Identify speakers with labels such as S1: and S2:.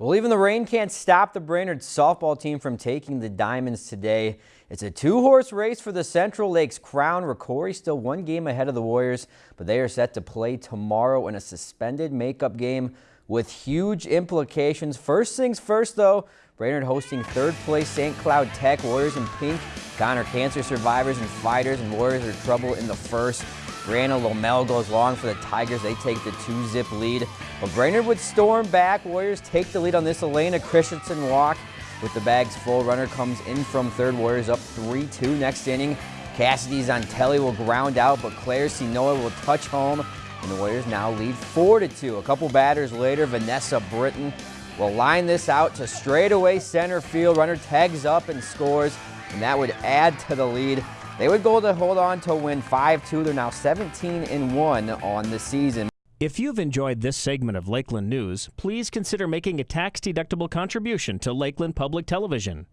S1: Well, even the rain can't stop the Brainerd softball team from taking the Diamonds today. It's a two-horse race for the Central Lakes crown. Rocori still one game ahead of the Warriors, but they are set to play tomorrow in a suspended makeup game with huge implications. First things first, though, Brainerd hosting third place St. Cloud Tech. Warriors in pink, Connor cancer survivors and fighters, and Warriors are trouble in the first. Brianna Lomel goes long for the Tigers. They take the two-zip lead. But Brainerd would storm back. Warriors take the lead on this Elena Christensen walk. With the bags full, runner comes in from third. Warriors up 3-2 next inning. Cassidy's on Telly will ground out, but Claire Sinoa will touch home. And the Warriors now lead 4-2. A couple batters later, Vanessa Britton will line this out to straightaway center field. Runner tags up and scores, and that would add to the lead. They would go to hold on to win 5-2. They're now 17 and 1 on the season.
S2: If you've enjoyed this segment of Lakeland News, please consider making a tax-deductible contribution to Lakeland Public Television.